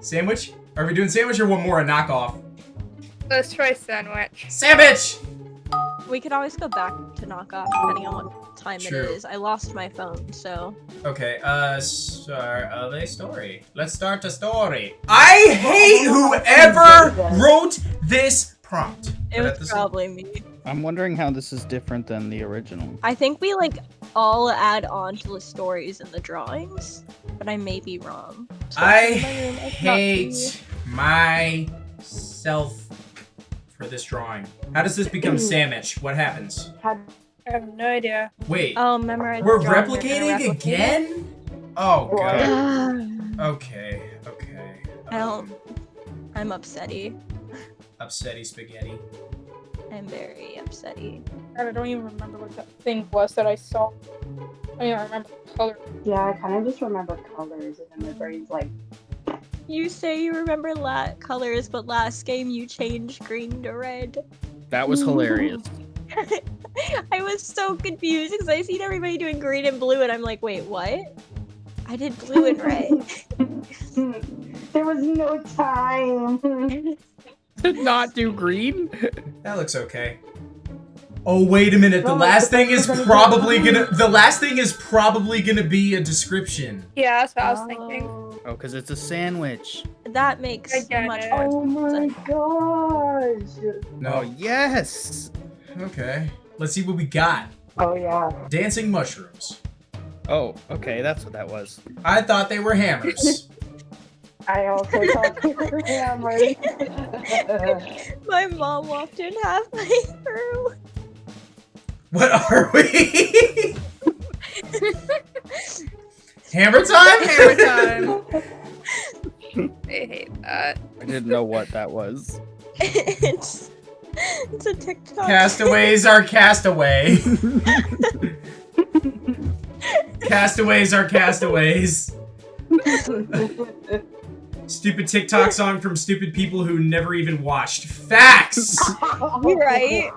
Sandwich? Are we doing sandwich or one more a knockoff? Let's try sandwich. Sandwich! We could always go back to knockoff depending on what time True. it is. I lost my phone, so. Okay, uh, start of a story. Let's start a story. I hate whoever wrote this prompt. It was probably me. I'm wondering how this is different than the original. I think we like all add on to the stories and the drawings, but I may be wrong. So I in my room, I cannot see. hate myself for this drawing. How does this become sandwich? What happens? I have no idea. Wait, Oh, memorize. we're the drawing, you're replicating gonna it? again? Oh god. Okay, okay. I don't- Um, I'm upsetty. upsetty spaghetti. I'm very upsetty. God, I don't even remember what that thing was that I saw. I don't even remember the color. Yeah, I kind of just remember colors, and then my brain's like, You say you remember la- colors, but last game you changed green to red. That was hilarious. I was so confused because I seen everybody doing green and blue, and I'm like, wait, what? I did blue and red. there was no time. Did not do green. That looks okay. Oh wait a minute. The last thing is probably gonna. The last thing is probably gonna be a description. Yeah, that's what I was thinking. Oh, Oh, because it's a sandwich. that makes I get much it. more oh my sense. gosh. Oh No. yes. Okay. Let's see what we got. Oh yeah. Dancing mushrooms. Oh, okay, that's what that was. I thought they were hammers. I also thought they were hammers. My mom walked in halfway through. what are we? Hammer time? Hammer time. I hate that. I didn't know what that was. it's it's a TikTok. Castaways are castaway. castaways are castaways. Stupid TikTok song from stupid people who never even watched. Facts! You're right?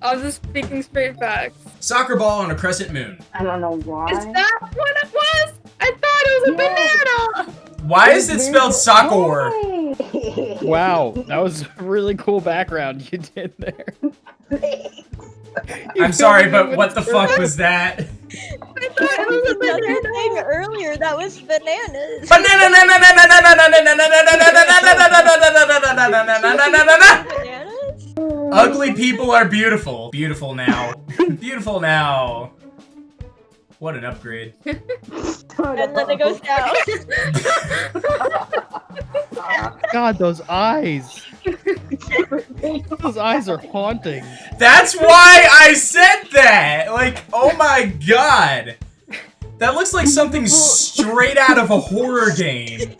I was just speaking straight facts. Soccer ball on a crescent moon. I don't know why. Is that what it was? I thought it was a Yeah. banana. Why is it spelled soccer? Why? Wow, that was a really cool background you did there. You I'm sorry, but what the fuck was that? another banana. thing earlier that was bananas. Bananas? Ugly people are beautiful. Beautiful now. Beautiful now. What an upgrade. And then it goes down. God, those eyes. Those eyes are haunting. That's why I said that! Like, oh my god! That looks like something straight out of a horror game.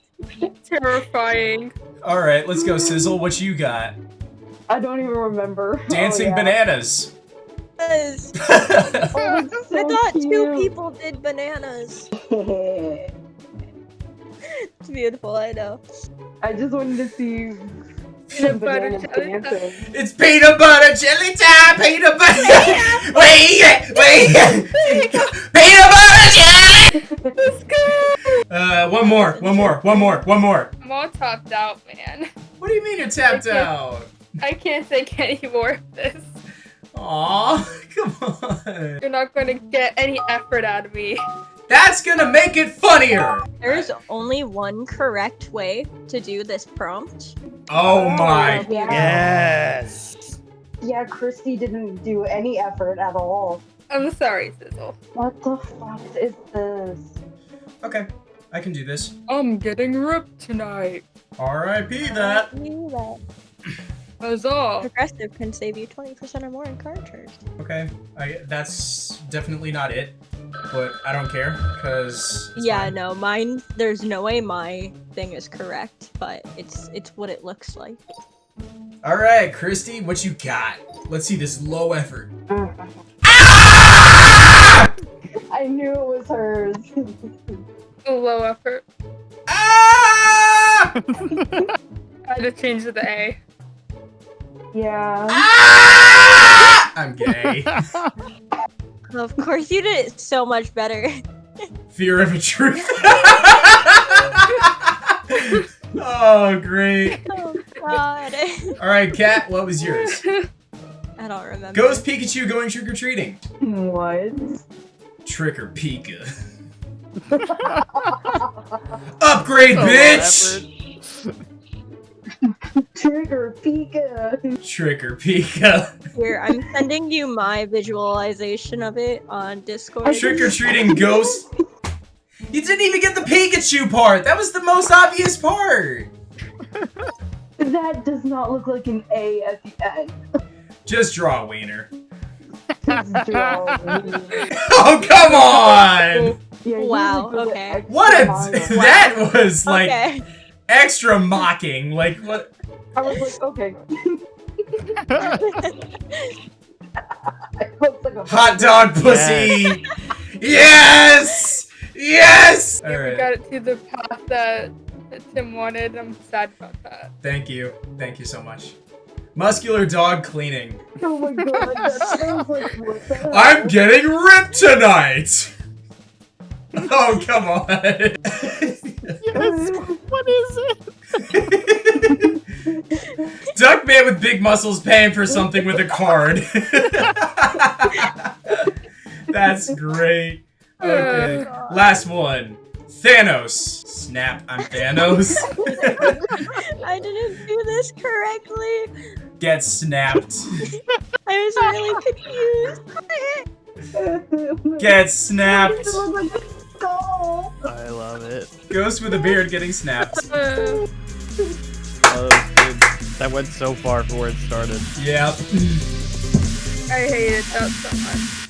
Terrifying. Alright, let's go, Sizzle. What you got? I don't even remember. Oh, Dancing oh, yeah. bananas. Yes. Oh, it's I so thought two people did bananas. It's beautiful, I know. I just wanted to see Peanut butter jelly dancing. it's peanut butter jelly time! Peanut butter Wait! Wait! peanut butter jelly! Let's go. Uh, one more, one more, one more, one more. I'm all topped out, man. What do you mean you're tapped out? I can't take any more of this. Aw, come on. You're not going to get any effort out of me. That's gonna make it funnier! There's only one correct way to do this prompt. Oh my. Yeah. Yes. Yeah, Christy didn't do any effort at all. I'm sorry, Sizzle. What the fuck is this? Okay, I can do this. I'm getting ripped tonight. R.I.P. that. You that. Huzzah. Progressive can save you 20% or more in car charge. Okay, I that's definitely not it, but I don't care because Yeah, no, mine. There's no way my thing is correct, but it's it's what it looks like. All right, Christy, what you got? Let's see this low effort. I knew it was hers. Low effort. Ah! I had to change the A. yeah. Ah! I'm gay. Of course, you did it so much better. Fear of a truth. Oh, great. Oh god. All right, Kat, what was yours? I don't remember. Ghost Pikachu going trick or treating. What? Trick or Pika. Upgrade, So bitch! Trigger Pika. Trick or Pika. Here, I'm sending you my visualization of it on Discord. Trick or treating ghost. You didn't even get the Pikachu part. That was the most obvious part. That does not look like an A at the end. Just draw a wiener. Just draw me. Oh come on! Yeah, Wow, like okay. What a mile. that was like okay. Extra mocking. Like what? I was like, okay. Like Hot dog pussy. Yes. Yes. All Yeah, we got it to the path that, that Tim wanted. I'm sad about that. Thank you. Thank you so much. Muscular dog cleaning. Oh my god, that sounds like what? I'm getting ripped tonight. Oh come on. yes. What is it? Duckman with big muscles paying for something with a card. That's great. Okay. Last one. Thanos. Snap, I'm Thanos. I didn't do this correctly. Get snapped. I was really confused. Get snapped. It looks like a skull. I love it. Ghost with a beard getting snapped. Uh, Oh, that, was good. that went so far for where it started. Yep. I hated that so much.